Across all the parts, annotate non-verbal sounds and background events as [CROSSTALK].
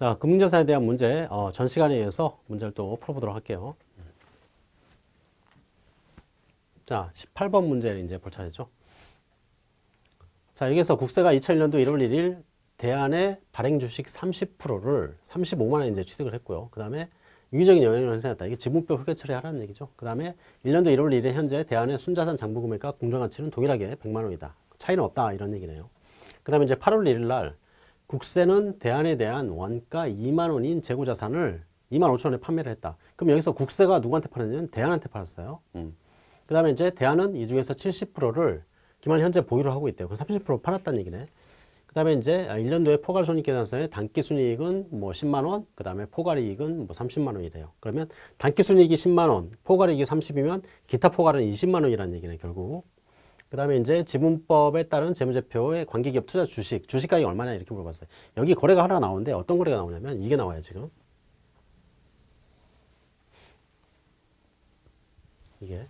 자, 금융자산에 대한 문제, 어, 전 시간에 의해서 문제를 또 풀어보도록 할게요. 자, 18번 문제를 이제 볼 차례죠. 자, 여기서 국세가 2001년도 1월 1일 대안의 발행 주식 30%를 35만 원 이제 취득을 했고요. 그 다음에 유기적인 영향을 생겼다. 이게 지분법 회계 처리하라는 얘기죠. 그 다음에 1년도 1월 1일 현재 대안의 순자산 장부 금액과 공정가치는 동일하게 100만 원이다. 차이는 없다. 이런 얘기네요. 그 다음에 이제 8월 1일 날 국세는 대안에 대한 원가 2만 원인 재고자산을 2만 5천 원에 판매를 했다. 그럼 여기서 국세가 누구한테 팔았냐면 대안한테 팔았어요. 음. 그 다음에 이제 대안은 이 중에서 70%를 기만 현재 보유를 하고 있대요. 그럼 30% 팔았다는 얘기네. 그 다음에 이제 1년도에 포괄손익계산서의 단기순이익은 뭐 10만원, 그 다음에 포괄이익은 뭐 30만원이래요. 그러면 단기순이익이 10만원, 포괄이익이 30이면 기타 포괄은 20만원이라는 얘기네, 결국. 그 다음에 이제 지분법에 따른 재무제표의 관계기업 투자 주식, 주식가격이 얼마냐 이렇게 물어봤어요. 여기 거래가 하나 나오는데 어떤 거래가 나오냐면 이게 나와요, 지금. 이게.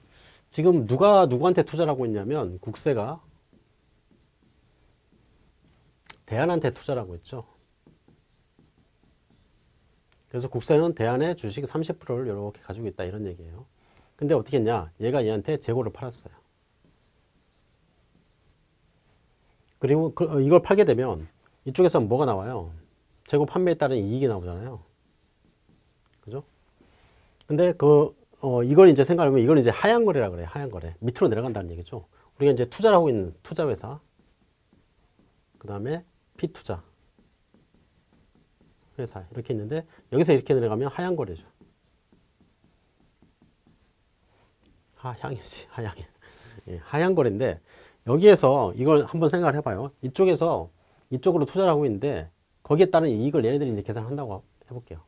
지금 누가 누구한테 투자를 하고 있냐면 국세가 대안한테 투자를 하고 있죠. 그래서 국세는 대안의 주식 30%를 이렇게 가지고 있다 이런 얘기예요. 근데 어떻게 했냐? 얘가 얘한테 재고를 팔았어요. 그리고 그, 어, 이걸 팔게 되면 이쪽에서 뭐가 나와요? 재고 판매에 따른 이익이 나오잖아요. 그죠? 근데 그, 어, 이걸 이제 생각하면 이걸 이제 하향 거래라 그래요. 하향 거래. 밑으로 내려간다는 얘기죠. 우리가 이제 투자를 하고 있는 투자 회사. 그 다음에 피투자 회사 이렇게 있는데 여기서 이렇게 내려가면 하향 거래죠. 하향이지 하향. 예, 하향 거래인데 여기에서 이걸 한번 생각을 해봐요. 이쪽에서 이쪽으로 투자를 하고 있는데 거기에 따른 이익을 얘네들이 이제 계산한다고 해볼게요.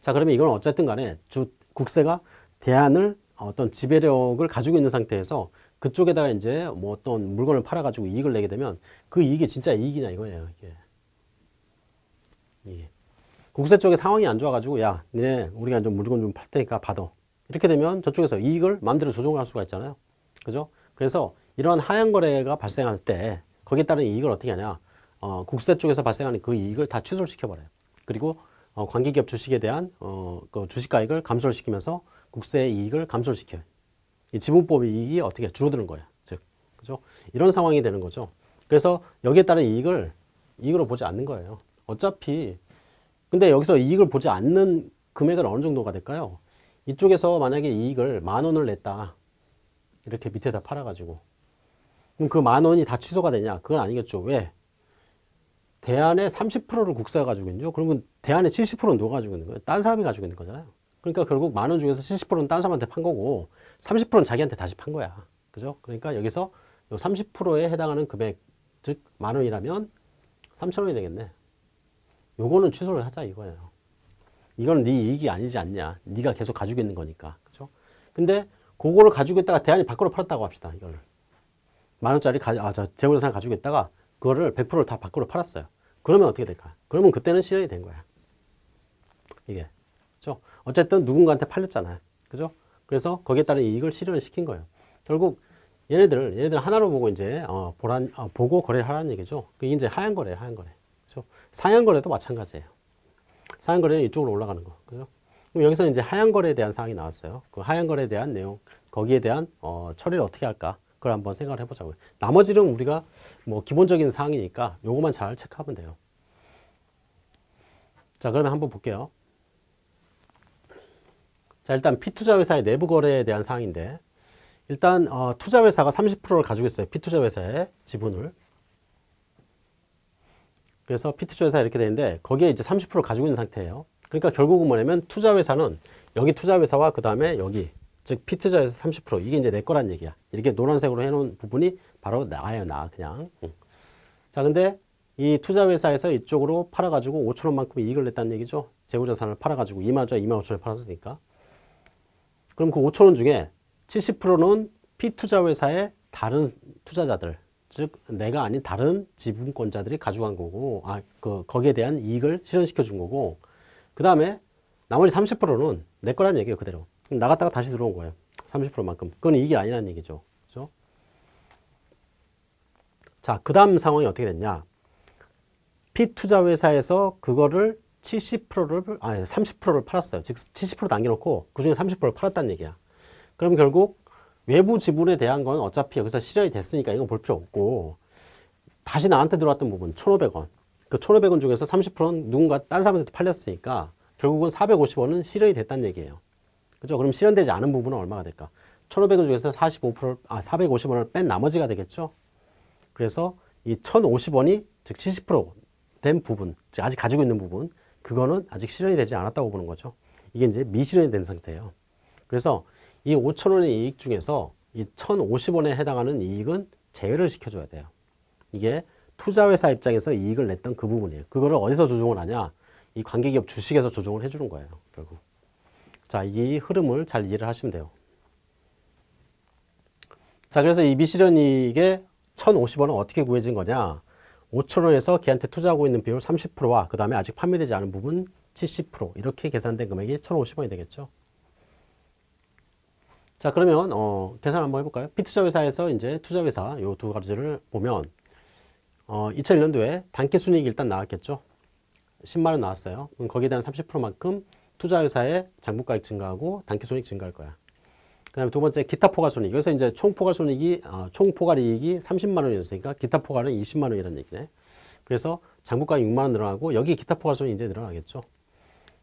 자 그러면 이건 어쨌든 간에 주 국세가 대안을 어떤 지배력을 가지고 있는 상태에서 그쪽에다가 이제 뭐 어떤 물건을 팔아가지고 이익을 내게 되면 그 이익이 진짜 이익이냐 이거예요. 이게. 예. 국세 쪽에 상황이 안 좋아가지고 야 니네 우리가 좀 물건 좀 팔 테니까 받아. 이렇게 되면 저쪽에서 이익을 마음대로 조정할 수가 있잖아요. 그죠? 그래서 이런 하향 거래가 발생할 때 거기에 따른 이익을 어떻게 하냐. 어, 국세 쪽에서 발생하는 그 이익을 다 취소를 시켜 버려요. 그리고 어, 관계기업 주식에 대한 어, 그 주식가액을 감소를 시키면서 국세 이익을 감소를 시켜요. 이 지분법의 이익이 어떻게 줄어드는 거야. 즉, 그죠? 이런 상황이 되는 거죠. 그래서 여기에 따른 이익을 이익으로 보지 않는 거예요. 어차피 근데 여기서 이익을 보지 않는 금액은 어느 정도가 될까요? 이쪽에서 만약에 이익을 만 원을 냈다. 이렇게 밑에다 팔아가지고. 그럼 그 만 원이 다 취소가 되냐? 그건 아니겠죠. 왜? 대안의 30%를 국세가 가지고 있죠. 그러면 대안의 70%는 누가 가지고 있는 거예요? 딴 사람이 가지고 있는 거잖아요. 그러니까 결국 만 원 중에서 70%는 딴 사람한테 판 거고 30%는 자기한테 다시 판 거야. 그죠? 그러니까 여기서 30%에 해당하는 금액, 즉, 만 원이라면 3천 원이 되겠네. 요거는 취소를 하자 이거예요. 이건 네 이익이 아니지 않냐. 네가 계속 가지고 있는 거니까. 그죠? 근데 그거를 가지고 있다가 대안이 밖으로 팔았다고 합시다. 이거를. 만 원짜리 가, 아, 저 재고자산 가지고 있다가 그거를 100%를 다 밖으로 팔았어요. 그러면 어떻게 될까? 그러면 그때는 실현이 된 거야. 이게. 그죠? 어쨌든 누군가한테 팔렸잖아요. 그죠? 그래서 거기에 따른 이익을 실현을 시킨 거예요. 결국 얘네들, 얘네들 하나로 보고 이제, 어, 보란, 어, 보고 거래를 하라는 얘기죠. 그게 이제 하얀 거래예요, 하얀 거래. 그죠? 상향 거래도 마찬가지예요. 상향 거래는 이쪽으로 올라가는 거. 그죠? 그럼 여기서 이제 하향 거래에 대한 사항이 나왔어요. 그 하향 거래에 대한 내용, 거기에 대한, 어, 처리를 어떻게 할까? 그걸 한번 생각을 해보자고요. 나머지는 우리가 뭐 기본적인 사항이니까 요것만 잘 체크하면 돼요. 자, 그러면 한번 볼게요. 자, 일단 피투자 회사의 내부 거래에 대한 사항인데 일단 어, 투자 회사가 30%를 가지고 있어요. 피투자 회사의 지분을. 그래서 피투자 회사 이렇게 되는데 거기에 이제 30% 가지고 있는 상태예요. 그러니까 결국은 뭐냐면 투자 회사는 여기 투자 회사와 그 다음에 여기 즉 피투자 회사 30% 이게 이제 내 거란 얘기야. 이렇게 노란색으로 해놓은 부분이 바로 나예요, 나 그냥. 응. 자, 근데 이 투자 회사에서 이쪽으로 팔아가지고 5천 원만큼 이익을 냈다는 얘기죠. 재고자산을 팔아가지고 2만 원짜리 2만 5천 원에 팔았으니까. 그럼 그 5천 원 중에 70%는 피투자 회사의 다른 투자자들, 즉 내가 아닌 다른 지분권자들이 가져간 거고, 아, 그 거기에 대한 이익을 실현시켜 준 거고, 그 다음에 나머지 30%는 내 거란 얘기예요, 그대로. 나갔다가 다시 들어온 거예요. 30%만큼. 그건 이익이 아니라는 얘기죠. 그죠? 자, 그 다음 상황이 어떻게 됐냐. P투자 회사에서 그거를 70%를 아니 30%를 팔았어요. 즉 70% 남겨놓고 그 중에 30%를 팔았다는 얘기야. 그럼 결국 외부 지분에 대한 건 어차피 여기서 실현이 됐으니까 이건 볼 필요 없고 다시 나한테 들어왔던 부분 1,500원. 그 1,500원 중에서 30%는 누군가 딴 사람한테 팔렸으니까 결국은 450원은 실현이 됐다는 얘기예요. 그죠? 그럼 실현되지 않은 부분은 얼마가 될까? 1,500원 중에서 45%, 아, 450원을 뺀 나머지가 되겠죠? 그래서 이 1,050원이 즉 70%된 부분, 즉 아직 가지고 있는 부분, 그거는 아직 실현이 되지 않았다고 보는 거죠. 이게 이제 미실현이 된 상태예요. 그래서 이 5,000원의 이익 중에서 이 1,050원에 해당하는 이익은 제외를 시켜줘야 돼요. 이게 투자회사 입장에서 이익을 냈던 그 부분이에요. 그거를 어디서 조정을 하냐? 이 관계기업 주식에서 조정을 해주는 거예요. 결국. 자, 이 흐름을 잘 이해를 하시면 돼요. 자, 그래서 이 미실현 이익의 1,050원은 어떻게 구해진 거냐? 5천원에서 걔한테 투자하고 있는 비율 30%와 그 다음에 아직 판매되지 않은 부분 70% 이렇게 계산된 금액이 1,050원이 되겠죠. 자 그러면 어, 계산 한번 해볼까요? B투자회사에서 이제 투자회사 요 두 가지를 보면 어, 2001년도에 단기 순이익이 일단 나왔겠죠. 10만원 나왔어요. 그럼 거기에 대한 30%만큼 투자회사의 장부가액 증가하고 당기 순이익 증가할 거야. 그 다음에 두 번째 기타 포괄 손익. 여기서 이제 총 포괄 손익이, 어, 총 포괄 이익이 30만 원이었으니까 기타 포괄은 20만 원이라는 얘기네. 그래서 장부가 6만 원 늘어나고 여기 기타 포괄 손익이 이제 늘어나겠죠.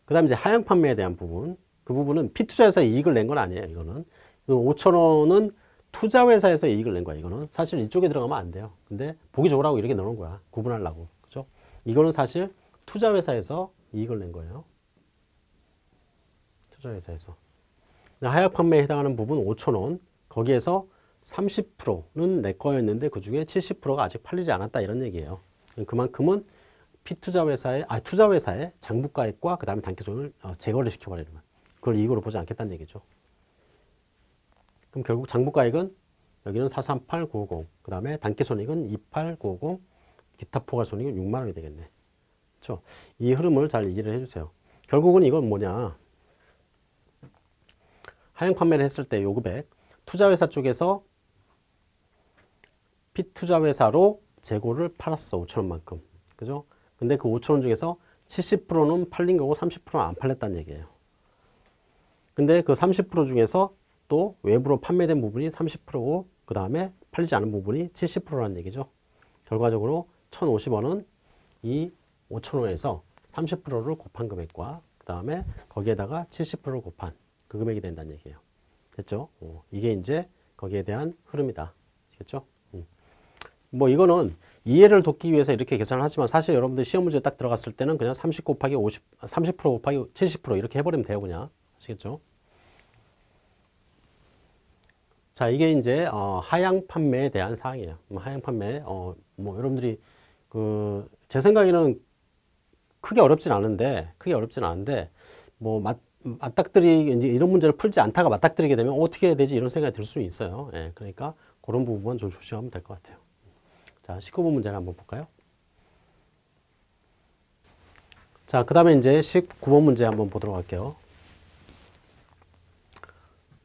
그 다음에 이제 하향 판매에 대한 부분. 그 부분은 피투자에서 이익을 낸 건 아니에요. 이거는. 5천 원은 투자회사에서 이익을 낸 거야. 이거는 사실 이쪽에 들어가면 안 돼요. 근데 보기 좋으라고 이렇게 넣는 거야. 구분하려고. 그죠? 이거는 사실 투자회사에서 이익을 낸 거예요. 투자회사에서. 하약 판매에 해당하는 부분 5천원 거기에서 30%는 내 거였는데 그 중에 70%가 아직 팔리지 않았다 이런 얘기예요. 그만큼은 피투자회사의 아 투자회사의 장부가액과 그 다음에 단기손을 어, 제거를 시켜버리는 거야. 그걸 이익으로 보지 않겠다는 얘기죠. 그럼 결국 장부가액은 여기는 438950, 그 다음에 단기손익은 28950, 기타 포괄손익은 6만 원이 되겠네. 그렇죠? 이 흐름을 잘 이해를 해주세요. 결국은 이건 뭐냐? 하향 판매를 했을 때 요금액 투자회사 쪽에서 피투자회사로 재고를 팔았어 5천원만큼 그죠? 근데 그 5천원 중에서 70%는 팔린 거고 30%는 안 팔렸다는 얘기예요 근데 그 30% 중에서 또 외부로 판매된 부분이 30%고 그 다음에 팔리지 않은 부분이 70%라는 얘기죠 결과적으로 1,050원은 이 5천원에서 30%를 곱한 금액과 그 다음에 거기에다가 70%를 곱한 그 금액이 된다는 얘기예요. 됐죠? 어, 이게 이제 거기에 대한 흐름이다. 됐죠? 음. 뭐 이거는 이해를 돕기 위해서 이렇게 계산을 하지만 사실 여러분들 시험 문제 딱 들어갔을 때는 그냥 30 곱하기 50, 30% 곱하기 70% 이렇게 해버리면 돼요. 그냥. 아시겠죠? 자, 이게 이제 어, 하향 판매에 대한 사항이에요. 뭐 하향 판매, 어, 뭐 여러분들이 그 제 생각에는 크게 어렵진 않은데, 크게 어렵진 않은데, 뭐 맞, 맞닥뜨리 이제 이런 문제를 풀지 않다가 맞닥뜨리게 되면 어떻게 해야 되지 이런 생각이 들 수 있어요. 예, 그러니까 그런 부분 좀 조심하면 될 것 같아요. 자, 19번 문제를 한번 볼까요? 자, 그 다음에 이제 19번 문제 한번 보도록 할게요.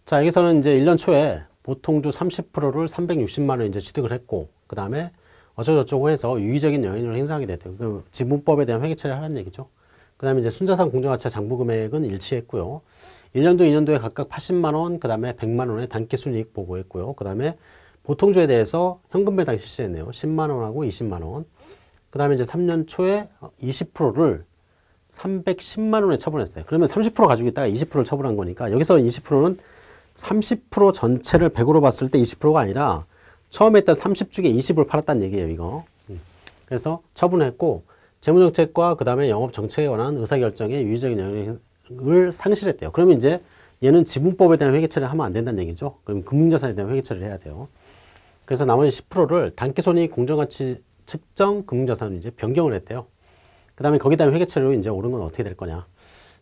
자, 여기서는 이제 1년 초에 보통주 30%를 360만 원 이제 취득을 했고, 그 다음에 어쩌고저쩌고 해서 유의적인 영향을 행사하게 됐대요. 그 지분법에 대한 회계 처리를 하는 얘기죠. 그 다음에 이제 순자산 공정가치 장부 금액은 일치했고요. 1년도, 2년도에 각각 80만 원, 그 다음에 100만 원의 단기 순이익 보고했고요. 그 다음에 보통주에 대해서 현금 배당 실시했네요. 10만 원하고 20만 원. 그 다음에 이제 3년 초에 20%를 310만 원에 처분했어요. 그러면 30% 가지고 있다가 20%를 처분한 거니까 여기서 20%는 30% 전체를 100으로 봤을 때 20%가 아니라 처음에 했던 30중에 20을 팔았다는 얘기예요, 이거. 음. 그래서 처분했고 재무정책과 그 다음에 영업정책에 관한 의사결정에 유의적인 영향을 상실했대요. 그러면 이제 얘는 지분법에 대한 회계 처리를 하면 안 된다는 얘기죠. 그럼 금융자산에 대한 회계 처리를 해야 돼요. 그래서 나머지 10%를 단기손익 공정가치 측정 금융자산으로 이제 변경을 했대요. 그 다음에 거기다 회계 처리로 이제 오른 건 어떻게 될 거냐.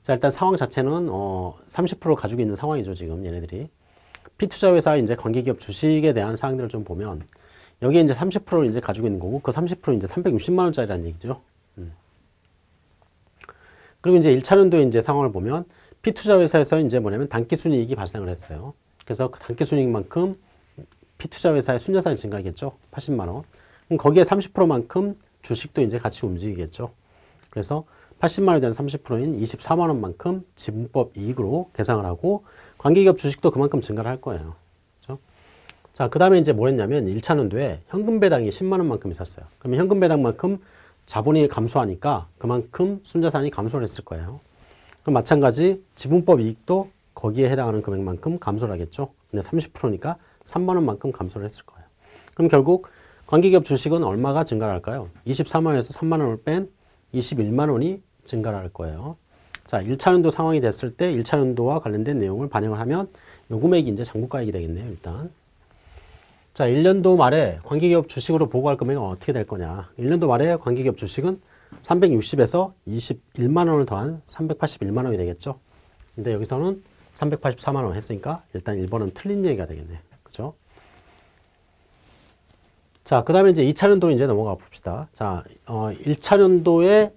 자, 일단 상황 자체는 어, 30% 가지고 있는 상황이죠, 지금 얘네들이. 피투자 회사 이제 관계기업 주식에 대한 사항들을 좀 보면 여기에 이제 30%를 이제 가지고 있는 거고 그 30% 이제 360만 원짜리라는 얘기죠. 그리고 이제 1차년도에 이제 상황을 보면 피투자 회사에서 이제 뭐냐면 단기 순이익이 발생을 했어요. 그래서 그 단기 순이익만큼 피투자 회사의 순자산이 증가하겠죠. 80만 원. 그럼 거기에 30%만큼 주식도 이제 같이 움직이겠죠. 그래서 80만 원에 대한 30%인 24만 원만큼 지분법 이익으로 계상을 하고 관계기업 주식도 그만큼 증가를 할 거예요. 그렇죠? 자, 그 다음에 이제 뭘 했냐면 1차 년도에 현금 배당이 10만 원만큼 있었어요. 그러면 현금 배당만큼 자본이 감소하니까 그만큼 순자산이 감소를 했을 거예요. 그럼 마찬가지 지분법 이익도 거기에 해당하는 금액만큼 감소를 하겠죠. 근데 30%니까 3만 원만큼 감소를 했을 거예요. 그럼 결국 관계기업 주식은 얼마가 증가를 할까요? 24만 원에서 3만 원을 뺀 21만 원이 증가를 할 거예요. 자, 1차 년도 상황이 됐을 때 1차 년도와 관련된 내용을 반영을 하면 요 금액이 이제 장부가액이 되겠네요, 일단. 자, 1년도 말에 관계기업 주식으로 보고할 금액은 어떻게 될 거냐. 1년도 말에 관계기업 주식은 360에서 21만 원을 더한 381만 원이 되겠죠. 근데 여기서는 384만 원 했으니까 일단 1번은 틀린 얘기가 되겠네. 그죠? 자, 그 다음에 이제 2차 년도로 이제 넘어가 봅시다. 자, 어, 1차 년도에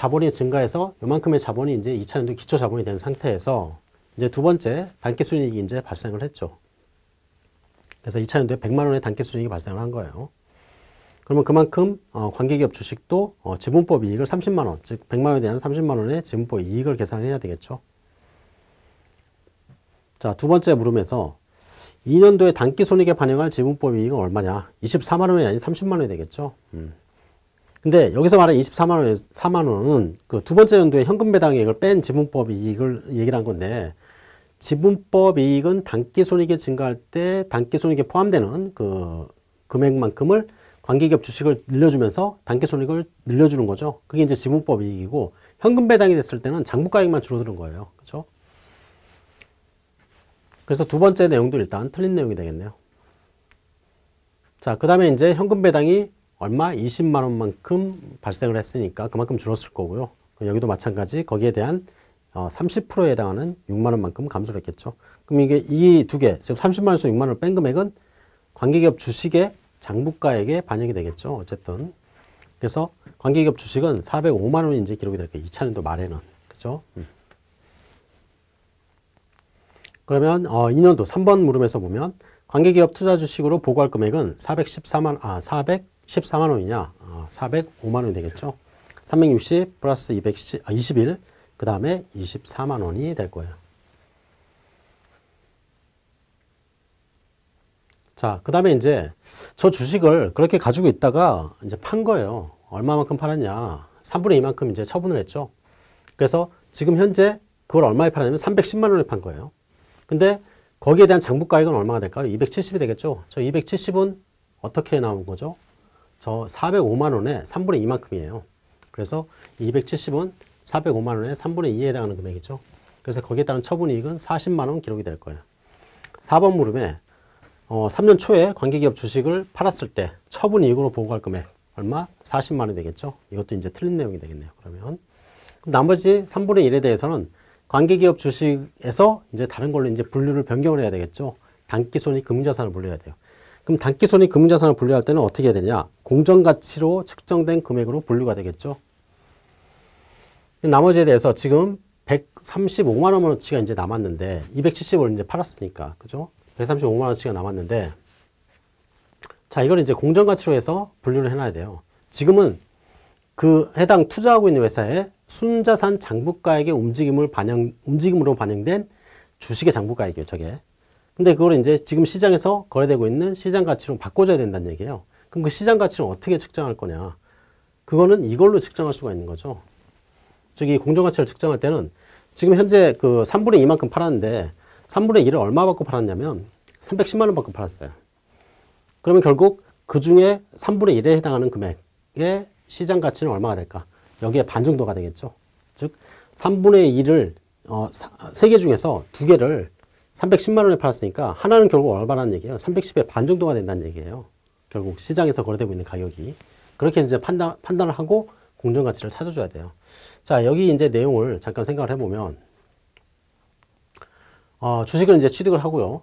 자본이 증가해서 요만큼의 자본이 이제 2차 년도 기초 자본이 된 상태에서 이제 두 번째 단기 순이익이 이제 발생을 했죠. 그래서 2차 년도에 100만 원의 단기 순이익이 발생을 한 거예요. 그러면 그만큼 어, 관계기업 주식도 어, 지분법 이익을 30만 원, 즉 100만 원에 대한 30만 원의 지분법 이익을 계산해야 되겠죠. 자, 두 번째 물음에서 2년도에 단기 손익에 반영할 지분법 이익은 얼마냐? 24만 원이 아닌 30만 원이 되겠죠. 음. 근데 여기서 말하는 24만 원에 4만 원은 그 두 번째 연도에 현금 배당액을 뺀 지분법 이익을 얘기를 한 건데 지분법 이익은 단기 손익이 증가할 때 단기 손익에 포함되는 그 금액만큼을 관계기업 주식을 늘려주면서 단기 손익을 늘려주는 거죠. 그게 이제 지분법 이익이고 현금 배당이 됐을 때는 장부가액만 줄어드는 거예요. 그렇죠? 그래서 두 번째 내용도 일단 틀린 내용이 되겠네요. 자, 그 다음에 이제 현금 배당이 얼마? 20만 원만큼 발생을 했으니까 그만큼 줄었을 거고요. 여기도 마찬가지 거기에 대한 30%에 어, 해당하는 6만 원만큼 감소를 했겠죠. 그럼 이게 이 두 개, 지금 30만 원에서 6만 원을 뺀 금액은 관계기업 주식의 장부가액에 반영이 되겠죠. 어쨌든. 그래서 관계기업 주식은 405만 원이 이제 기록이 될 거예요. 2차 년도 말에는. 그죠? 음. 그러면 어, 2년도 3번 물음에서 보면 관계기업 투자 주식으로 보고할 금액은 414만 아 414만 원이냐? 어, 405만 원이 되겠죠. 360 플러스 210, 아, 21, 그 다음에 24만 원이 될 거예요. 자, 그 다음에 이제 저 주식을 그렇게 가지고 있다가 이제 판 거예요. 얼마만큼 팔았냐? 3분의 2만큼 이제 처분을 했죠. 그래서 지금 현재 그걸 얼마에 팔았냐면 310만 원에 판 거예요. 근데 거기에 대한 장부 가액은 얼마가 될까요? 270이 되겠죠. 저 270은 어떻게 나온 거죠? 저 405만 원에 3분의 2만큼이에요. 그래서 270은 405만 원에 3분의 2에 해당하는 금액이죠. 그래서 거기에 따른 처분이익은 40만 원 기록이 될 거예요. 4번 물음에 어, 3년 초에 관계기업 주식을 팔았을 때 처분이익으로 보고할 금액 얼마? 40만 원이 되겠죠. 이것도 이제 틀린 내용이 되겠네요. 그러면 나머지 3분의 1에 대해서는 관계기업 주식에서 이제 다른 걸로 이제 분류를 변경을 해야 되겠죠. 단기 손익 금융자산을 분류해야 돼요. 그럼 단기손익 금융자산을 분류할 때는 어떻게 해야 되냐? 공정가치로 측정된 금액으로 분류가 되겠죠. 나머지에 대해서 지금 135만 원어치가 이제 남았는데 270을 이제 팔았으니까 그죠? 135만 원어치가 남았는데 자 이걸 이제 공정가치로 해서 분류를 해놔야 돼요. 지금은 그 해당 투자하고 있는 회사에 순자산 장부가액의 움직임을 반영, 움직임으로 반영된 주식의 장부가액이에요, 저게. 근데 그걸 이제 지금 시장에서 거래되고 있는 시장 가치로 바꿔줘야 된다는 얘기예요. 그럼 그 시장 가치를 어떻게 측정할 거냐? 그거는 이걸로 측정할 수가 있는 거죠. 저기 공정가치를 측정할 때는 지금 현재 그 3분의 2만큼 팔았는데 3분의 1을 얼마 받고 팔았냐면 310만 원 받고 팔았어요. 그러면 결국 그 중에 3분의 1에 해당하는 금액의 시장 가치는 얼마가 될까? 여기에 반 정도가 되겠죠. 즉 3분의 1을 어, 3개 중에서 2개를 310만 원에 팔았으니까 하나는 결국 얼마라는 얘기예요. 310의 반 정도가 된다는 얘기예요. 결국 시장에서 거래되고 있는 가격이. 그렇게 이제 판단, 판단을 하고 공정 가치를 찾아줘야 돼요. 자, 여기 이제 내용을 잠깐 생각을 해보면, 어, 주식을 이제 취득을 하고요.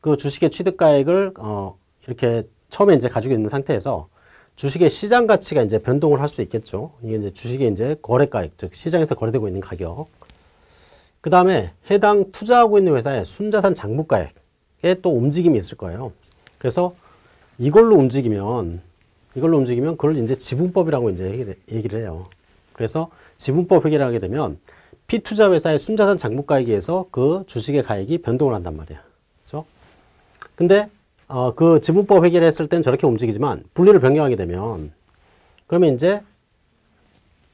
그 주식의 취득가액을, 어, 이렇게 처음에 이제 가지고 있는 상태에서 주식의 시장 가치가 이제 변동을 할 수 있겠죠. 이게 이제 주식의 이제 거래가액, 즉 시장에서 거래되고 있는 가격. 그 다음에 해당 투자하고 있는 회사의 순자산 장부가액에 또 움직임이 있을 거예요. 그래서 이걸로 움직이면 이걸로 움직이면 그걸 이제 지분법이라고 이제 얘기를- 해요. 그래서 지분법 회계를 하게 되면 피투자 회사의 순자산 장부가액에서 그 주식의 가액이 변동을 한단 말이야. 그죠? 근데 어, 그 지분법 회계를 했을 땐 저렇게 움직이지만 분리를 변경하게 되면 그러면 이제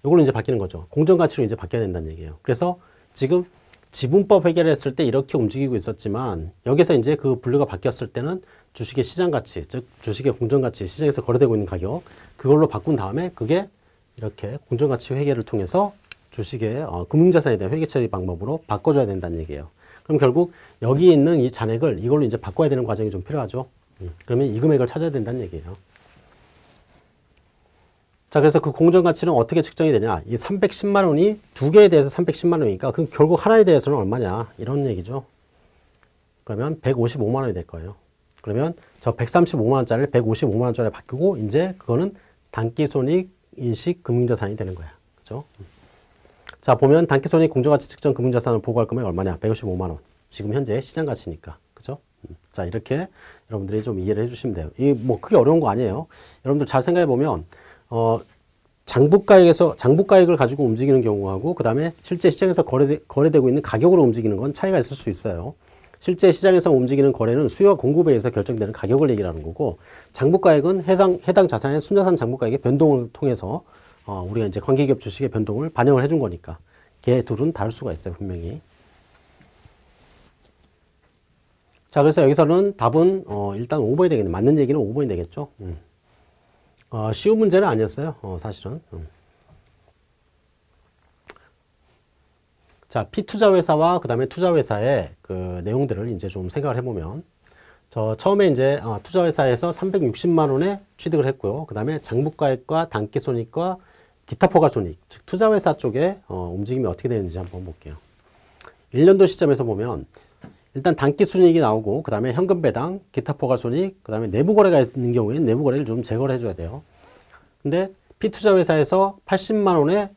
이걸로 이제 바뀌는 거죠. 공정가치로 이제 바뀌어야 된다는 얘기예요. 그래서 지금 지분법 회계를 했을 때 이렇게 움직이고 있었지만 여기서 이제 그 분류가 바뀌었을 때는 주식의 시장 가치, 즉 주식의 공정 가치, 시장에서 거래되고 있는 가격 그걸로 바꾼 다음에 그게 이렇게 공정 가치 회계를 통해서 주식의 어, 금융자산에 대한 회계 처리 방법으로 바꿔줘야 된다는 얘기예요. 그럼 결국 여기 있는 이 잔액을 이걸로 이제 바꿔야 되는 과정이 좀 필요하죠. 음, 그러면 이 금액을 찾아야 된다는 얘기예요. 자, 그래서 그 공정 가치는 어떻게 측정이 되냐? 이 310만 원이 두 개에 대해서 310만 원이니까 그럼 결국 하나에 대해서는 얼마냐? 이런 얘기죠. 그러면 155만 원이 될 거예요. 그러면 저 135만 원짜리를 155만 원짜리 바꾸고 이제 그거는 단기손익 인식 금융자산이 되는 거야. 그죠? 자, 보면 단기손익 공정가치 측정 금융자산을 보고할 금액이 얼마냐? 155만 원. 지금 현재 시장 가치니까. 그죠? 음. 자, 이렇게 여러분들이 좀 이해를 해 주시면 돼요. 이 뭐 크게 어려운 거 아니에요. 여러분들 잘 생각해 보면 어 장부가액에서 장부가액을 가지고 움직이는 경우하고 그 다음에 실제 시장에서 거래 거래되고 있는 가격으로 움직이는 건 차이가 있을 수 있어요. 실제 시장에서 움직이는 거래는 수요와 공급에 의해서 결정되는 가격을 얘기하는 거고 장부가액은 해당 해당 자산의 순자산 장부가액의 변동을 통해서 어, 우리가 이제 관계기업 주식의 변동을 반영을 해준 거니까 걔 둘은 다를 수가 있어요 분명히. 자 그래서 여기서는 답은 어, 일단 5번이 되겠네. 맞는 얘기는 5번이 되겠죠. 음. 어, 쉬운 문제는 아니었어요. 어, 사실은. 음. 자, 피투자 회사와 그 다음에 투자 회사의 그 내용들을 이제 좀 생각을 해보면, 저 처음에 이제 어, 투자 회사에서 360만 원에 취득을 했고요. 그 다음에 장부가액과 단기손익과 기타 포괄손익, 즉 투자 회사 쪽에 어, 움직임이 어떻게 되는지 한번 볼게요. 1년도 시점에서 보면 일단 단기 순이익이 나오고 그 다음에 현금 배당, 기타 포괄 손익, 그 다음에 내부 거래가 있는 경우에는 내부 거래를 좀 제거를 해줘야 돼요. 근데 피투자 회사에서 80만 원의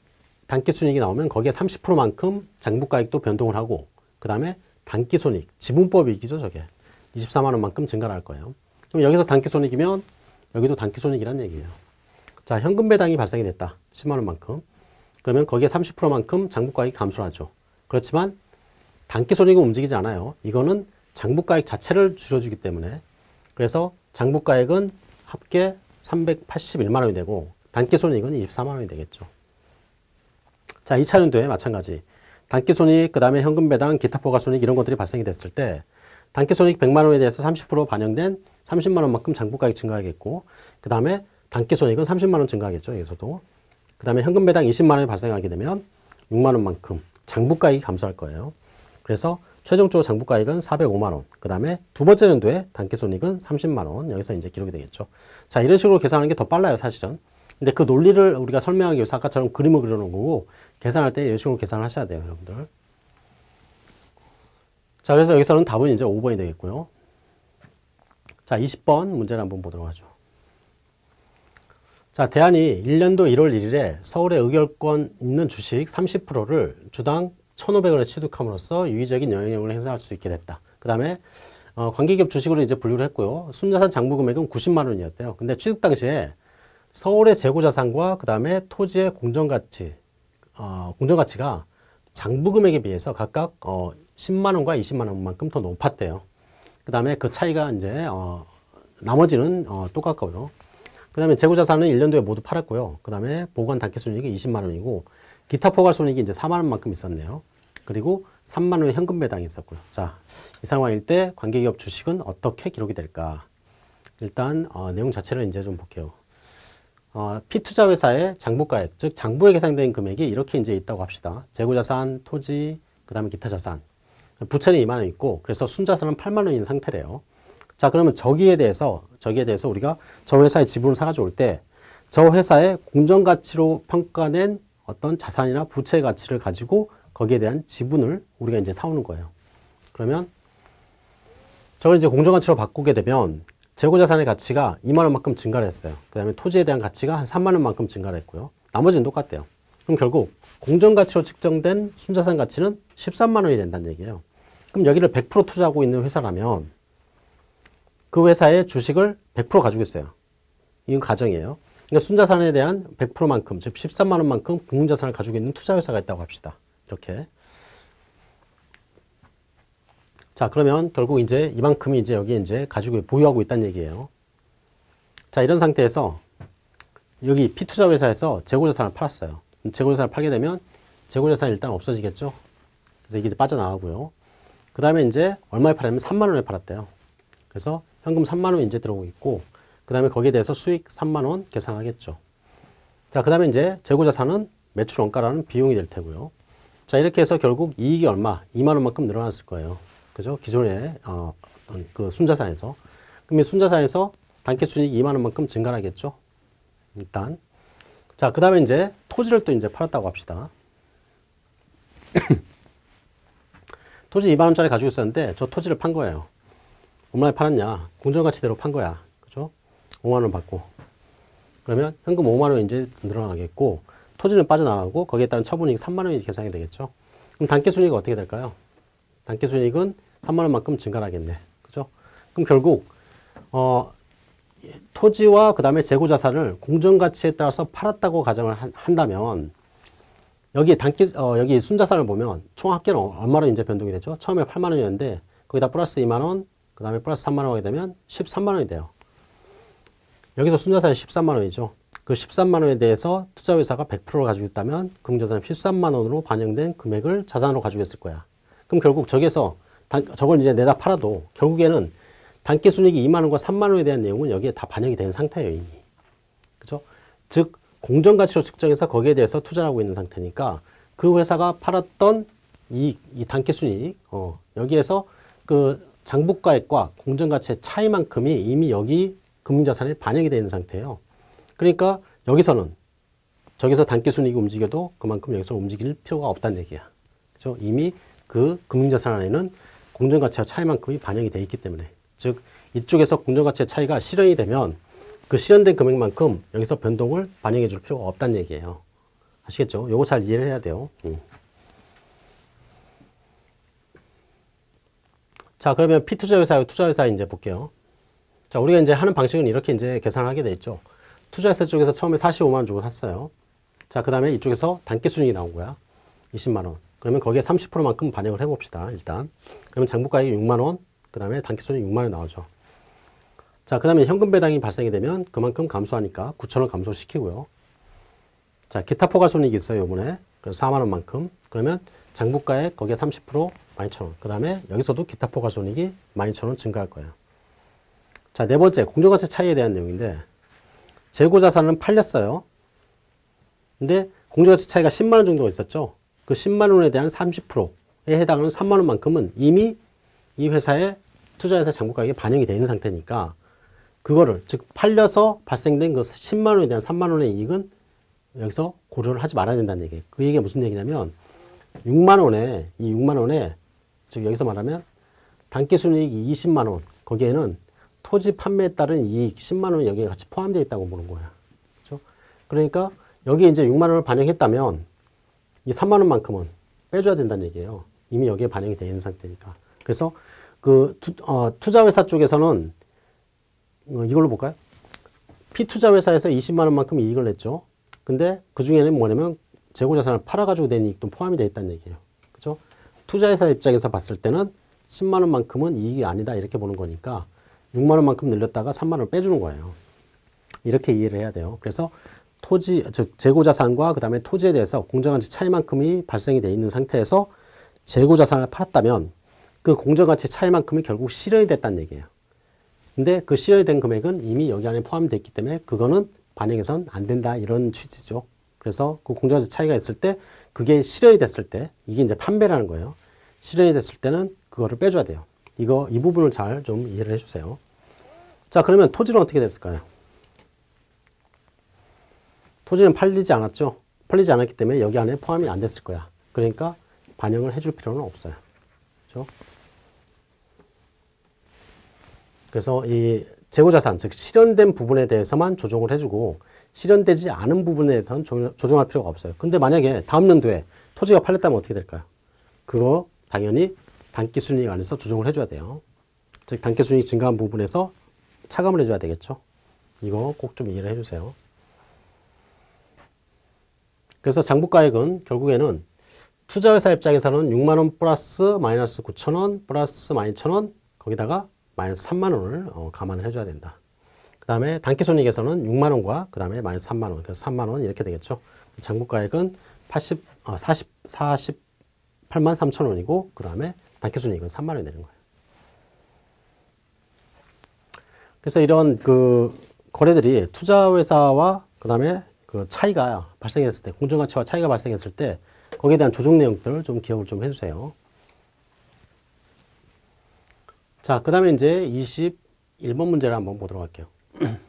단기 순이익이 나오면 거기에 30%만큼 장부가액도 변동을 하고 그 다음에 단기 손익, 지분법 이익이죠 저게 24만 원만큼 증가를 할 거예요. 그럼 여기서 단기 손익이면 여기도 단기 손익이란 얘기예요. 자 현금 배당이 발생이 됐다 10만 원만큼 그러면 거기에 30%만큼 장부가액이 감소하죠. 그렇지만 단기 손익은 움직이지 않아요. 이거는 장부가액 자체를 줄여주기 때문에 그래서 장부가액은 합계 381만 원이 되고 단기 손익은 24만 원이 되겠죠. 자, 2차 연도에 마찬가지. 단기 손익, 그 다음에 현금 배당, 기타 포괄 손익 이런 것들이 발생이 됐을 때 단기 손익 100만 원에 대해서 30% 반영된 30만 원만큼 장부가액 증가하겠고 그 다음에 단기 손익은 30만 원 증가하겠죠. 여기서도. 그 다음에 현금 배당 20만 원이 발생하게 되면 6만 원만큼 장부가액이 감소할 거예요. 그래서 최종적으로 장부가액은 405만 원. 그 다음에 두 번째 연도에 단기손익은 30만 원. 여기서 이제 기록이 되겠죠. 자, 이런 식으로 계산하는 게 더 빨라요, 사실은. 근데 그 논리를 우리가 설명하기 위해서 아까처럼 그림을 그려놓은 거고 계산할 때 이런 식으로 계산을 하셔야 돼요, 여러분들. 자, 그래서 여기서는 답은 이제 5번이 되겠고요. 자, 20번 문제를 한번 보도록 하죠. 자, 대안이 1년도 1월 1일에 서울에 의결권 있는 주식 30%를 주당 1,500원에 취득함으로써 유의적인 영향력을 행사할 수 있게 됐다. 그 다음에 어, 관계기업 주식으로 이제 분류를 했고요. 순자산 장부 금액은 90만 원이었대요. 근데 취득 당시에 서울의 재고자산과 그 다음에 토지의 공정가치, 어, 공정가치가 장부 금액에 비해서 각각 어, 10만 원과 20만 원만큼 더 높았대요. 그 다음에 그 차이가 이제 어, 나머지는 어, 똑같고요. 그 다음에 재고자산은 1년도에 모두 팔았고요. 그 다음에 보관 단기 순이익이 20만 원이고 기타 포괄손익이 이제 4만 원만큼 있었네요. 그리고 3만 원의 현금 배당이 있었고요. 자, 이 상황일 때 관계기업 주식은 어떻게 기록이 될까? 일단 어, 내용 자체를 이제 좀 볼게요. 어, 피투자 회사의 장부가액, 즉 장부에 계산된 금액이 이렇게 이제 있다고 합시다. 재고자산, 토지, 그 다음에 기타 자산. 부채는 2만 원 있고, 그래서 순자산은 8만 원 있는 상태래요. 자, 그러면 저기에 대해서, 저기에 대해서 우리가 저 회사의 지분을 사가지고 올 때, 저 회사의 공정가치로 평가된 어떤 자산이나 부채 가치를 가지고 거기에 대한 지분을 우리가 이제 사오는 거예요. 그러면 저걸 이제 공정가치로 바꾸게 되면 재고자산의 가치가 2만 원만큼 증가를 했어요. 그 다음에 토지에 대한 가치가 한 3만 원만큼 증가를 했고요. 나머지는 똑같대요. 그럼 결국 공정가치로 측정된 순자산 가치는 13만 원이 된다는 얘기예요. 그럼 여기를 100% 투자하고 있는 회사라면 그 회사의 주식을 100% 가지고 있어요. 이건 가정이에요. 그러니까 순자산에 대한 100%만큼, 즉 13만 원만큼 금융자산을 가지고 있는 투자회사가 있다고 합시다. 이렇게. 자, 그러면 결국 이제 이만큼이 이제 여기 이제 가지고 보유하고 있다는 얘기예요. 자, 이런 상태에서 여기 피투자회사에서 재고자산을 팔았어요. 재고자산을 팔게 되면 재고자산이 일단 없어지겠죠. 그래서 이게 빠져나가고요. 그 다음에 이제 얼마에 팔았냐면 3만 원에 팔았대요. 그래서 현금 3만 원 이제 들어오고 있고 그 다음에 거기에 대해서 수익 3만 원 계산하겠죠. 자, 그 다음에 이제 재고자산은 매출 원가라는 비용이 될 테고요. 자, 이렇게 해서 결국 이익이 얼마? 2만 원만큼 늘어났을 거예요. 그죠? 기존에 어, 그 순자산에서. 그럼 이 순자산에서 단기 순이익 2만 원만큼 증가하겠죠. 일단. 자, 그 다음에 이제 토지를 또 이제 팔았다고 합시다. [COUGHS] 토지 2만 원짜리 가지고 있었는데 저 토지를 판 거예요. 얼마에 팔았냐? 공정가치대로 판 거야. 그죠? 5만 원 받고. 그러면 현금 5만 원 이제 늘어나겠고 토지는 빠져나가고 거기에 따른 처분이익 3만 원이 계산이 되겠죠. 그럼 단기순이익은 어떻게 될까요? 단기순이익은 3만 원만큼 증가하겠네. 그죠? 그럼 결국 어, 토지와 그 다음에 재고자산을 공정가치에 따라서 팔았다고 가정을 한, 한다면 여기 당기 어, 여기 순자산을 보면 총 합계는 얼마로 이제 변동이 되죠? 처음에 8만 원이었는데 거기다 플러스 2만 원, 그 다음에 플러스 3만 원 하게 되면 13만 원이 돼요. 여기서 순자산이 13만 원이죠. 그 13만 원에 대해서 투자회사가 100%를 가지고 있다면 금융자산 13만 원으로 반영된 금액을 자산으로 가지고 있을 거야. 그럼 결국 저기서 단, 저걸 이제 내다 팔아도 결국에는 당기 순이익이 2만 원과 3만 원에 대한 내용은 여기에 다 반영이 된 상태예요, 이미. 그죠? 즉 공정가치로 측정해서 거기에 대해서 투자를 하고 있는 상태니까 그 회사가 팔았던 이, 이 단기 순이익, 어, 여기에서 그 장부가액과 공정가치의 차이만큼이 이미 여기 금융자산에 반영이 되는 상태예요. 그러니까 여기서는 저기서 단기 순이익이 움직여도 그만큼 여기서 움직일 필요가 없다는 얘기야. 그죠? 이미 그 금융자산 안에는 공정가치와 차이만큼이 반영이 되어 있기 때문에 즉 이쪽에서 공정가치의 차이가 실현이 되면 그 실현된 금액만큼 여기서 변동을 반영해 줄 필요가 없다는 얘기예요. 아시겠죠? 요거 잘 이해를 해야 돼요. 음. 자, 그러면 피투자회사, 투자회사 이제 볼게요. 자, 우리가 이제 하는 방식은 이렇게 이제 계산을 하게 돼 있죠. 투자회사 쪽에서 처음에 45만 원 주고 샀어요. 자, 그 다음에 이쪽에서 단기 순이익이 나온 거야. 20만 원. 그러면 거기에 30%만큼 반영을 해봅시다. 일단. 그러면 장부가액이 6만 원, 그 다음에 단기 순이익 6만 원 나오죠. 자, 그 다음에 현금 배당이 발생이 되면 그만큼 감소하니까 9천 원 감소시키고요. 자, 기타 포괄 손익이 있어요, 이번에. 그래서 4만 원만큼. 그러면 장부가액 거기에 30% 12,000원. 그 다음에 여기서도 기타 포괄 손익이 12,000원 증가할 거예요. 자, 네 번째, 공정가치 차이에 대한 내용인데, 재고 자산은 팔렸어요. 근데 공정가치 차이가 10만 원 정도가 있었죠. 그 10만 원에 대한 30%에 해당하는 3만 원만큼은 이미 이 회사의 투자회사 장부가액에 반영이 되어 있는 상태니까 그거를 즉 팔려서 발생된 그 10만 원에 대한 3만 원의 이익은 여기서 고려를 하지 말아야 된다는 얘기예요. 그 얘기가 무슨 얘기냐면 6만 원에 이 6만 원에 즉 여기서 말하면 단기 순이익이 20만 원 거기에는 토지 판매에 따른 이익 10만 원이 여기에 같이 포함되어 있다고 보는 거야. 그렇죠? 그러니까 여기 이제 6만 원을 반영했다면 이 3만 원만큼은 빼줘야 된다는 얘기예요. 이미 여기에 반영이 되어 있는 상태니까. 그래서 그 투, 어, 투자회사 쪽에서는 어, 이걸로 볼까요? 피투자 회사에서 20만 원만큼 이익을 냈죠. 근데 그 중에는 뭐냐면 재고자산을 팔아가지고 된 이익도 포함이 되어 있다는 얘기예요. 그죠? 투자회사 입장에서 봤을 때는 10만 원만큼은 이익이 아니다 이렇게 보는 거니까 6만 원만큼 늘렸다가 3만 원을 빼주는 거예요. 이렇게 이해를 해야 돼요. 그래서 토지, 즉 재고자산과 그 다음에 토지에 대해서 공정가치 차이만큼이 발생이 돼 있는 상태에서 재고자산을 팔았다면 그 공정가치 차이만큼이 결국 실현이 됐다는 얘기예요. 근데 그 실현이 된 금액은 이미 여기 안에 포함되어 있기 때문에 그거는 반영해서는 안 된다 이런 취지죠. 그래서 그 공정가치 차이가 있을 때 그게 실현이 됐을 때 이게 이제 판매라는 거예요. 실현이 됐을 때는 그거를 빼줘야 돼요. 이거 이 부분을 잘 좀 이해를 해주세요. 자 그러면 토지는 어떻게 됐을까요? 토지는 팔리지 않았죠. 팔리지 않았기 때문에 여기 안에 포함이 안 됐을 거야. 그러니까 반영을 해줄 필요는 없어요. 그렇죠? 그래서 이 재고자산, 즉 실현된 부분에 대해서만 조정을 해주고 실현되지 않은 부분에 대해서는 조정할 필요가 없어요. 근데 만약에 다음 연도에 토지가 팔렸다면 어떻게 될까요? 그거 당연히 단기 순이익 안에서 조정을 해줘야 돼요. 즉 단기 순이익 증가한 부분에서 차감을 해줘야 되겠죠. 이거 꼭 좀 이해를 해주세요. 그래서 장부가액은 결국에는 투자회사 입장에서는 6만원 플러스 마이너스 9천원 플러스 마이너스 1천원 거기다가 마이너스 3만원을 어, 감안을 해줘야 된다. 그 다음에 단기손익에서는 6만원과 그 다음에 마이너스 3만원 그래서 3만원 이렇게 되겠죠. 장부가액은 80, 어, 40, 48만 3천원이고 그 다음에 단기손익은 3만 원이 되는 거예요. 그래서 이런 그 거래들이 투자회사와 그 다음에 그 차이가 발생했을 때, 공정가치와 차이가 발생했을 때 거기에 대한 조정 내용들을 좀 기억을 좀 해주세요. 자, 그 다음에 이제 21번 문제를 한번 보도록 할게요. [CLEARS THROAT]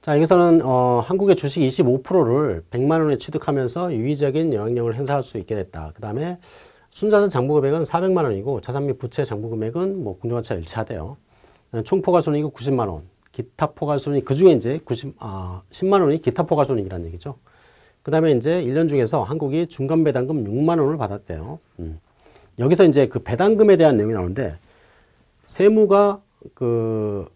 자, 여기서는 어, 한국의 주식 25%를 100만 원에 취득하면서 유의적인 영향력을 행사할 수 있게 됐다. 그 다음에 순자산 장부 금액은 400만 원이고 자산 및 부채 장부 금액은 뭐 공정가치가 일치하대요. 총 포괄손익이 90만 원. 기타 포괄손익 그 중에 이제 90, 아, 10만 원이 기타 포괄손익이라는 얘기죠. 그 다음에 이제 1년 중에서 한국이 중간 배당금 6만 원을 받았대요. 음. 여기서 이제 그 배당금에 대한 내용이 나오는데 세무가 그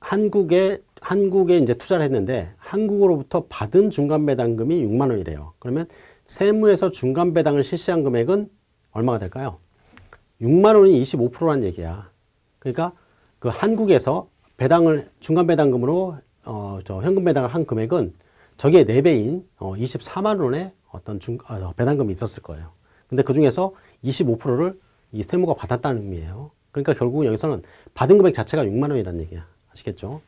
한국에 한국에 이제 투자를 했는데 한국으로부터 받은 중간 배당금이 6만 원이래요. 그러면 세무에서 중간 배당을 실시한 금액은 얼마가 될까요? 6만 원이 25%라는 얘기야. 그러니까 그 한국에서 배당을 중간 배당금으로 어, 저 현금 배당을 한 금액은 저게 4배인 어, 24만 원의 어떤 중, 어, 배당금이 있었을 거예요. 근데 그 중에서 25%를 이 세무가 받았다는 의미예요. 그러니까 결국은 여기서는 받은 금액 자체가 6만 원이라는 얘기야. 아시겠죠?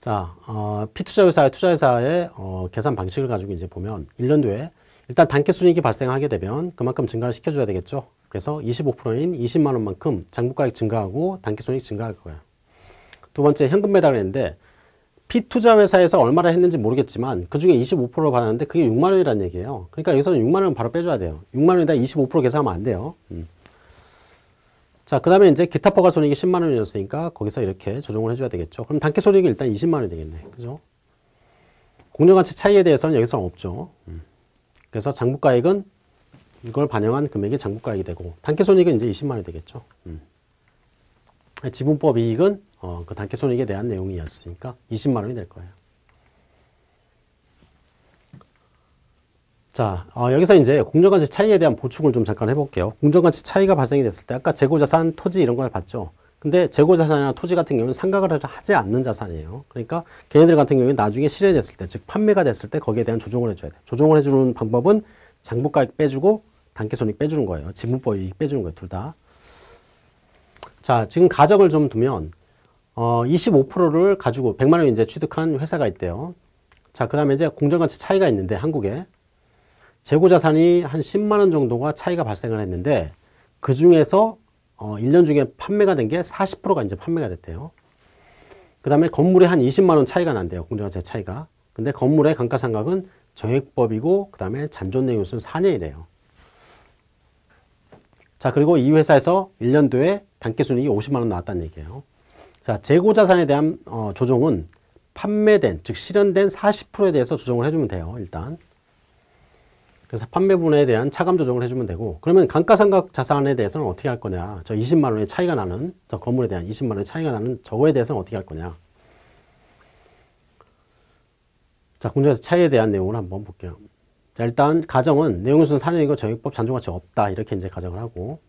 자, 어, 피투자회사의 투자회사의 어, 계산 방식을 가지고 이제 보면 1년도에 일단 단기 순이익이 발생하게 되면 그만큼 증가를 시켜줘야 되겠죠. 그래서 25%인 20만 원만큼 장부가액 증가하고 단기 순이익 증가할 거예요. 두 번째 현금 배당을 했는데 피투자 회사에서 얼마나 했는지 모르겠지만 그 중에 25%를 받았는데 그게 6만 원이라는 얘기예요. 그러니까 여기서는 6만 원 바로 빼줘야 돼요. 6만 원에다 25% 계산하면 안 돼요. 음. 자, 그 다음에 이제 기타 포괄 손익이 10만 원이었으니까 거기서 이렇게 조정을 해줘야 되겠죠. 그럼 단기 손익이 일단 20만 원이 되겠네. 그죠? 공정 가치 차이에 대해서는 여기서는 없죠. 음. 그래서 장부가액은 이걸 반영한 금액이 장부가액이 되고 단기 손익은 이제 20만 원이 되겠죠. 음. 지분법 이익은 어, 그 단기 손익에 대한 내용이었으니까 20만 원이 될 거예요. 자, 어, 여기서 이제 공정가치 차이에 대한 보충을 좀 잠깐 해볼게요. 공정가치 차이가 발생이 됐을 때 아까 재고자산, 토지 이런 걸 봤죠. 근데 재고자산이나 토지 같은 경우는 상각을 하지 않는 자산이에요. 그러니까 걔네들 같은 경우는 나중에 실현됐을 때, 즉 판매가 됐을 때 거기에 대한 조정을 해줘야 돼. 조정을 해주는 방법은 장부가액 빼주고 단기손익 빼주는 거예요. 지분법 이익 빼주는 거예요. 둘 다. 자, 지금 가정을 좀 두면 어, 25%를 가지고 100만 원 이제 취득한 회사가 있대요. 자, 그 다음에 이제 공정가치 차이가 있는데 한국에 재고자산이 한 10만 원 정도가 차이가 발생을 했는데 그 중에서 어, 1년 중에 판매가 된 게 40%가 이제 판매가 됐대요. 그 다음에 건물에 한 20만 원 차이가 난대요. 공정가치 차이가. 근데 건물의 감가상각은 정액법이고 그 다음에 잔존내용수는 4년이래요. 자, 그리고 이 회사에서 1년도에 단기순이익이 50만 원 나왔다는 얘기예요. 자, 재고자산에 대한 어, 조정은 판매된, 즉 실현된 40%에 대해서 조정을 해주면 돼요. 일단. 그래서 판매분에 대한 차감 조정을 해주면 되고 그러면 감가상각 자산에 대해서는 어떻게 할 거냐. 저 20만 원의 차이가 나는 저 건물에 대한 20만 원의 차이가 나는 저거에 대해서는 어떻게 할 거냐. 자 공정에서 차이에 대한 내용을 한번 볼게요. 자, 일단 가정은 내용순 4년이고 정액법 잔존가치 없다. 이렇게 이제 가정을 하고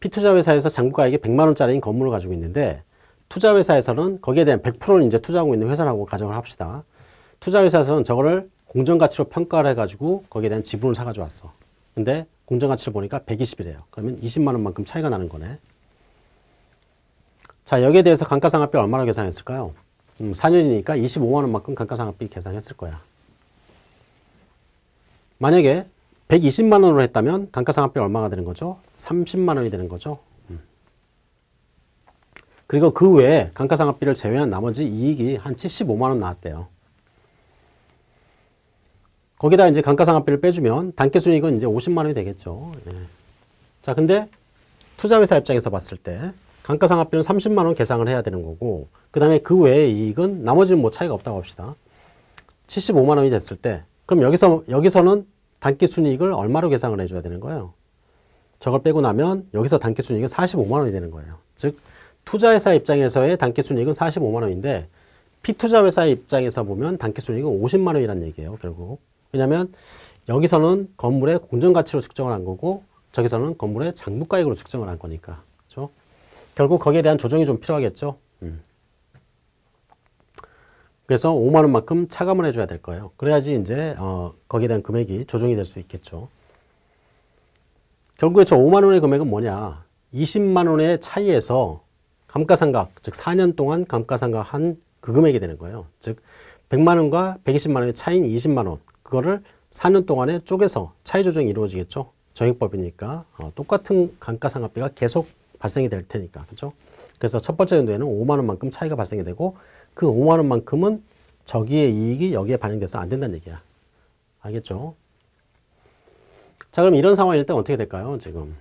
피투자 회사에서 장부가액이 100만 원짜리인 건물을 가지고 있는데 투자회사에서는 거기에 대한 100%를 이제 투자하고 있는 회사라고 가정을 합시다. 투자회사에서는 저거를 공정가치로 평가를 해가지고 거기에 대한 지분을 사가지고 왔어. 근데 공정가치를 보니까 120이래요. 그러면 20만 원만큼 차이가 나는 거네. 자, 여기에 대해서 감가상각비 얼마나 계산했을까요? 음, 4년이니까 25만 원만큼 감가상각비 계산했을 거야. 만약에 120만 원으로 했다면 감가상각비 얼마가 되는 거죠? 30만 원이 되는 거죠. 음. 그리고 그 외에 감가상각비를 제외한 나머지 이익이 한 75만 원 나왔대요. 거기다 이제 감가상각비를 빼주면 단기 순이익은 이제 50만 원이 되겠죠. 예. 자, 근데 투자회사 입장에서 봤을 때 감가상각비는 30만 원 계상을 해야 되는 거고 그 다음에 그 외의 이익은 나머지는 뭐 차이가 없다고 합시다. 75만 원이 됐을 때 그럼 여기서, 여기서는 단기 순이익을 얼마로 계상을 해줘야 되는 거예요? 저걸 빼고 나면 여기서 단기 순이익은 45만 원이 되는 거예요. 즉 투자회사 입장에서의 단기 순이익은 45만 원인데 피투자 회사의 입장에서 보면 단기 순이익은 50만 원이라는 얘기예요. 결국 왜냐하면 여기서는 건물의 공정가치로 측정을 한 거고 저기서는 건물의 장부가액으로 측정을 한 거니까 그렇죠? 결국 거기에 대한 조정이 좀 필요하겠죠. 음. 그래서 5만 원만큼 차감을 해줘야 될 거예요. 그래야지 이제 어, 거기에 대한 금액이 조정이 될 수 있겠죠. 결국에 저 5만 원의 금액은 뭐냐? 20만 원의 차이에서 감가상각, 즉 4년 동안 감가상각한 그 금액이 되는 거예요. 즉 100만 원과 120만 원의 차이인 20만 원, 그거를 4년 동안에 쪼개서 차이 조정이 이루어지겠죠. 정액법이니까 어, 똑같은 감가상각비가 계속 발생이 될 테니까 그렇죠. 그래서 첫 번째 연도에는 5만 원만큼 차이가 발생이 되고 그 5만 원만큼은 저기의 이익이 여기에 반영돼서 안 된다는 얘기야. 알겠죠? 자, 그럼 이런 상황일 때 어떻게 될까요? 지금.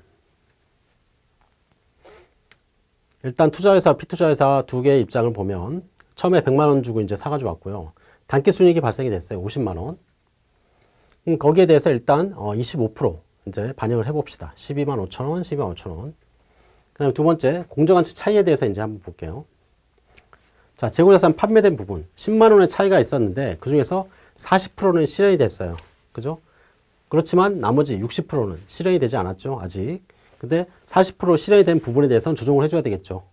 일단 투자회사, 피투자회사 두 개의 입장을 보면 처음에 100만 원 주고 이제 사가지고 왔고요. 단기 순이익이 발생이 됐어요. 50만 원. 음, 거기에 대해서 일단 어, 25% 이제 반영을 해봅시다. 12만 5천 원, 12만 5천 원. 그 다음에 두 번째, 공정가치 차이에 대해서 이제 한번 볼게요. 자, 재고자산 판매된 부분. 10만 원의 차이가 있었는데 그 중에서 40%는 실현이 됐어요. 그죠? 그렇지만 나머지 60%는 실현이 되지 않았죠. 아직. 근데 40% 실현이 된 부분에 대해서는 조정을 해줘야 되겠죠.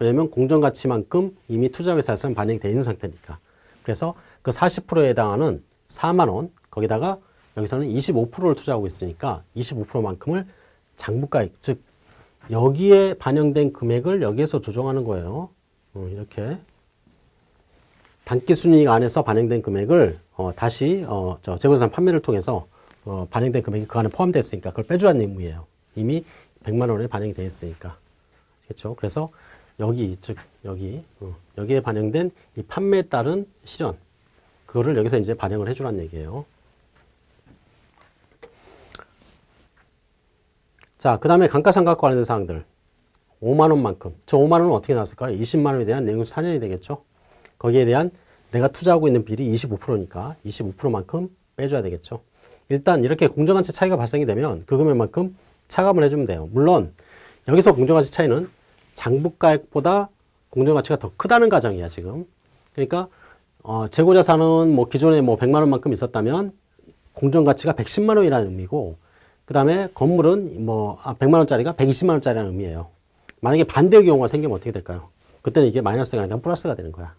왜냐면 공정가치만큼 이미 투자회사에서는 반영이 되어 있는 상태니까. 그래서 그 40%에 해당하는 4만 원, 거기다가 여기서는 25%를 투자하고 있으니까 25%만큼을 장부가액, 즉 여기에 반영된 금액을 여기에서 조정하는 거예요. 어, 이렇게 단기순이익 안에서 반영된 금액을 어, 다시 어, 저 재고자산 판매를 통해서 어, 반영된 금액이 그 안에 포함됐으니까 그걸 빼주라는 의무예요. 이미 100만 원에 반영이 되어 있으니까. 그렇죠? 그래서 여기 즉 여기 어, 여기에 반영된 이 판매에 따른 실현 그거를 여기서 이제 반영을 해주라는 얘기예요. 자, 그 다음에 감가상각 관련된 사항들. 5만 원만큼. 저 5만 원은 어떻게 나왔을까요? 20만 원에 대한 내용수 4년이 되겠죠. 거기에 대한 내가 투자하고 있는 비율이 25%니까 25%만큼 빼줘야 되겠죠. 일단 이렇게 공정가치 차이가 발생이 되면 그 금액만큼 차감을 해주면 돼요. 물론 여기서 공정가치 차이는 장부가액보다 공정가치가 더 크다는 가정이야 지금. 그러니까 어, 재고자산은 뭐 기존에 뭐 100만 원만큼 있었다면 공정가치가 110만 원이라는 의미고 그 다음에 건물은 뭐 100만 아, 원짜리가 120만 원짜리라는 의미예요. 만약에 반대의 경우가 생기면 어떻게 될까요? 그때는 이게 마이너스가 아니라 플러스가 되는 거야.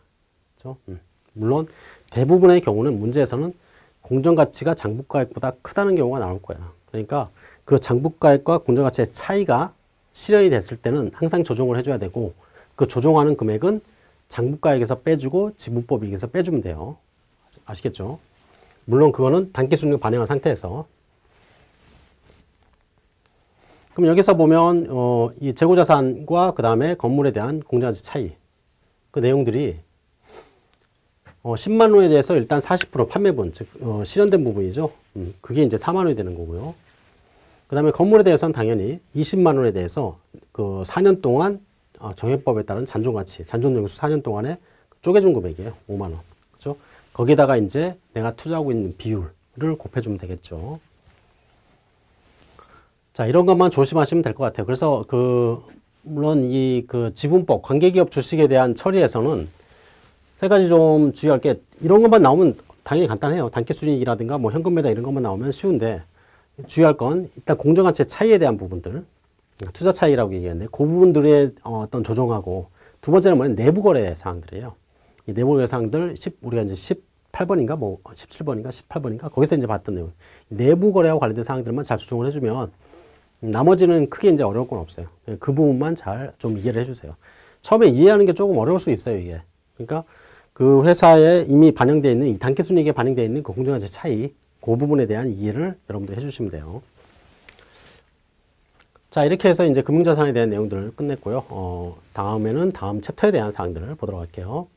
그렇죠? 음. 물론 대부분의 경우는 문제에서는 공정가치가 장부가액보다 크다는 경우가 나올 거야. 그러니까 그 장부가액과 공정가치의 차이가 실현이 됐을 때는 항상 조정을 해줘야 되고 그 조정하는 금액은 장부가액에서 빼주고 지분법 이익에서 빼주면 돼요. 아시겠죠? 물론 그거는 단기순이익 반영한 상태에서 그럼 여기서 보면 어, 이 재고자산과 그 다음에 건물에 대한 공정가치 차이 그 내용들이 어, 10만 원에 대해서 일단 40% 판매분 즉 어, 실현된 부분이죠. 음, 그게 이제 4만 원이 되는 거고요. 그 다음에 건물에 대해서는 당연히 20만 원에 대해서 그 4년 동안 어, 정액법에 따른 잔존가치, 잔존용수 4년 동안에 쪼개준 금액이에요. 5만 원. 그죠? 거기다가 이제 내가 투자하고 있는 비율을 곱해주면 되겠죠. 자, 이런 것만 조심하시면 될 것 같아요. 그래서 그, 물론 이 그 지분법, 관계기업 주식에 대한 처리에서는 세 가지 좀 주의할 게 이런 것만 나오면 당연히 간단해요. 단기순이익이라든가 뭐 현금 매달 이런 것만 나오면 쉬운데 주의할 건 일단 공정가치 차이에 대한 부분들, 투자 차이라고 얘기했는데 그 부분들의 어떤 조정하고 두 번째는 뭐냐 내부 거래 사항들이에요. 이 내부 거래 사항들 10, 우리가 이제 18번인가 뭐 17번인가 18번인가 거기서 이제 봤던 내용. 내부 거래와 관련된 사항들만 잘 조정을 해주면 나머지는 크게 이제 어려울 건 없어요. 그 부분만 잘 좀 이해를 해주세요. 처음에 이해하는 게 조금 어려울 수 있어요, 이게. 그러니까 그 회사에 이미 반영되어 있는 이 단기순이익에 반영되어 있는 그 공정가치 차이, 그 부분에 대한 이해를 여러분들 해주시면 돼요. 자, 이렇게 해서 이제 금융자산에 대한 내용들을 끝냈고요. 어, 다음에는 다음 챕터에 대한 사항들을 보도록 할게요.